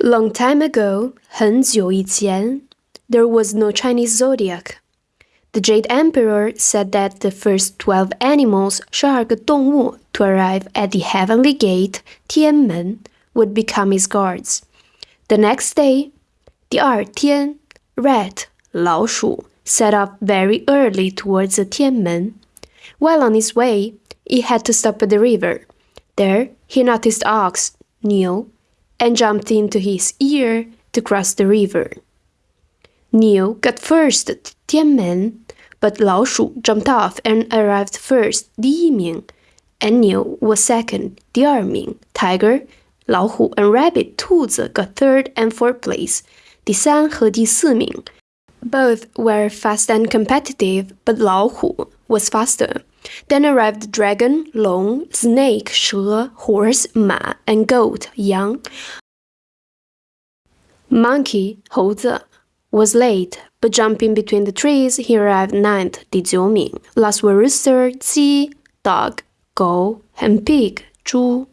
Long time ago, 很久以前, there was no Chinese zodiac. The Jade Emperor said that the first 12 animals, 十二个动物, to arrive at the heavenly gate, 天门, would become his guards. The next day, 第二天, Rat, 老鼠, set off very early towards the 天门. While on his way, he had to stop at the river. There, he noticed Ox, 牛, and jumped into his ear to cross the river. Niu got first to Tianmen, but Lao Shu jumped off and arrived first, Di Yiming, and Niu was second, Di Erming. Tiger, Lao Hu, and Rabbit, Tuzi got third and fourth place, Di San and Di Siming. Both were fast and competitive, but Lao Hu was faster. Then arrived dragon, long, snake, 蛇, horse, 马, and goat, 羊. Monkey, 猴子, was late, but jumping between the trees, he arrived ninth, 第九名. Last were rooster, 鸡, dog, 狗, and pig, 猪.